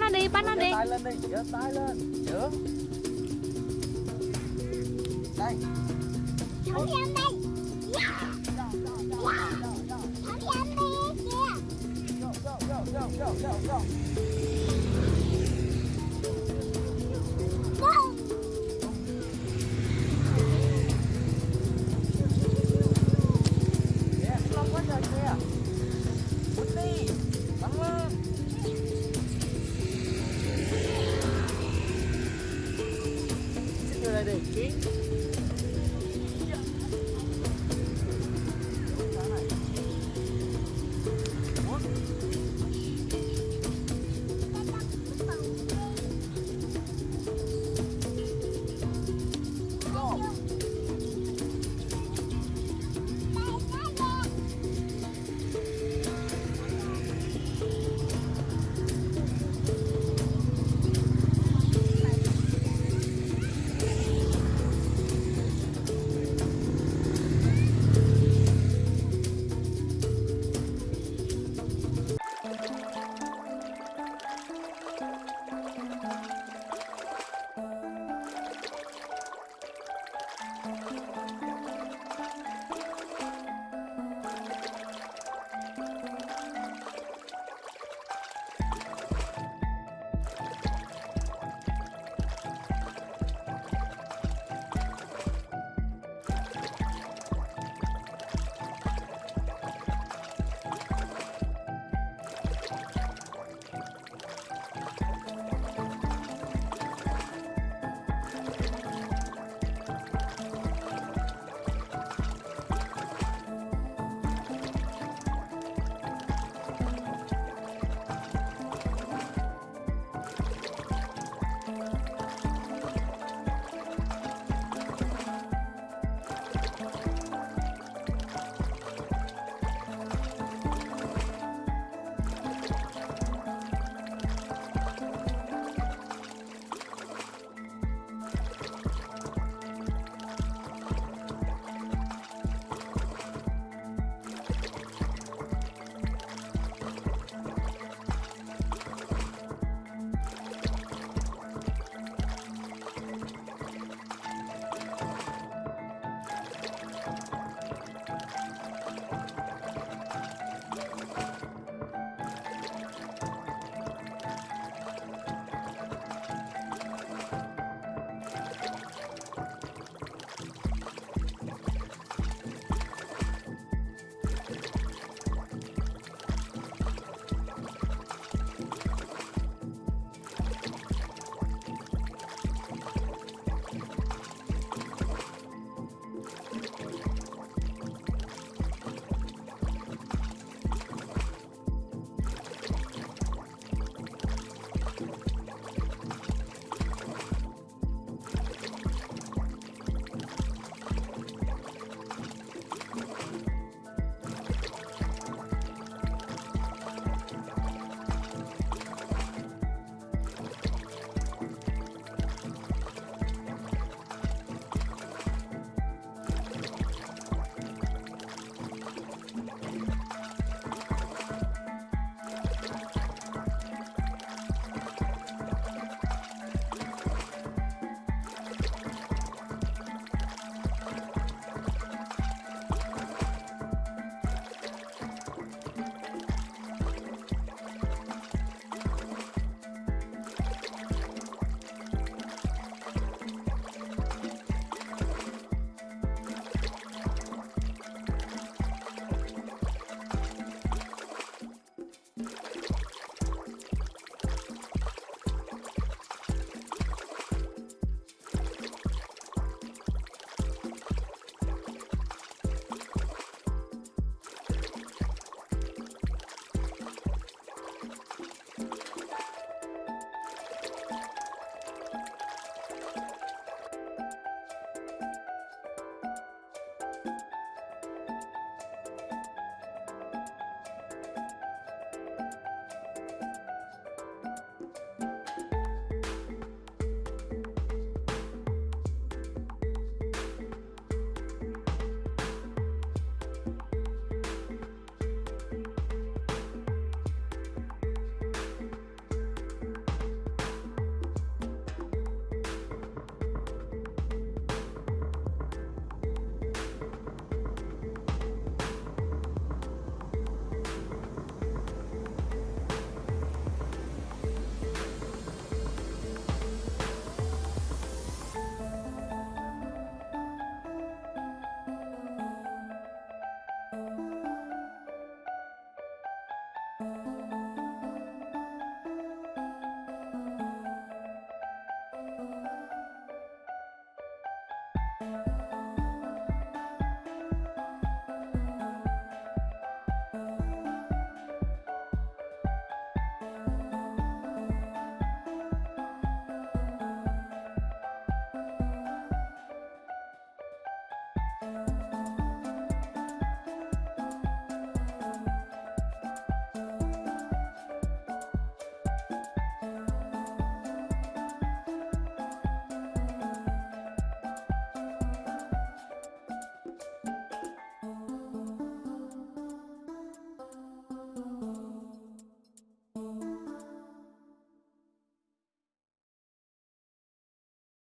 bắt nó đi bắt nó đi. Tay lên đi giơ tay lên chưởng đây. Thử đi anh đây. Thử đi anh đi kìa Thank you.